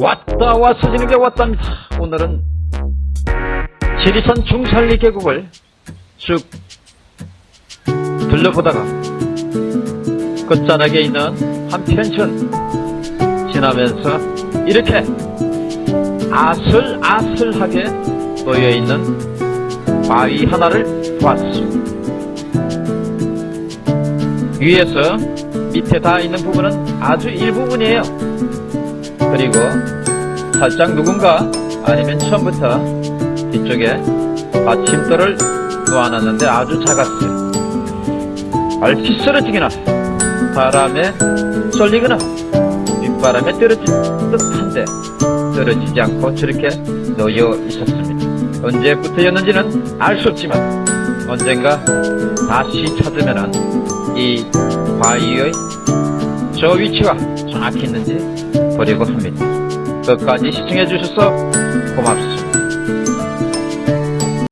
왔다 왔어지는 게 왔답니다. 오늘은 지리산 중산리 계곡을 쭉 둘러보다가 끝자락에 있는 한 펜션 지나면서 이렇게 아슬아슬하게 놓여있는 바위 하나를 보았습니다. 위에서 밑에 닿아 있는 부분은 아주 일부분이에요. 그리고 살짝 누군가 아니면 처음부터 뒤쪽에 받침대를 놓아놨는데 아주 작았어요. 얼핏 쓰러지거나 바람에 쏠리거나 윗바람에 떨어질 듯한데 떨어지지 않고 저렇게 놓여 있었습니다. 언제부터였는지는 알 수 없지만 언젠가 다시 찾으면은 이 바위의 저 위치가 정확히 있는지 보려고 합니다. 끝까지 시청해 주셔서 고맙습니다.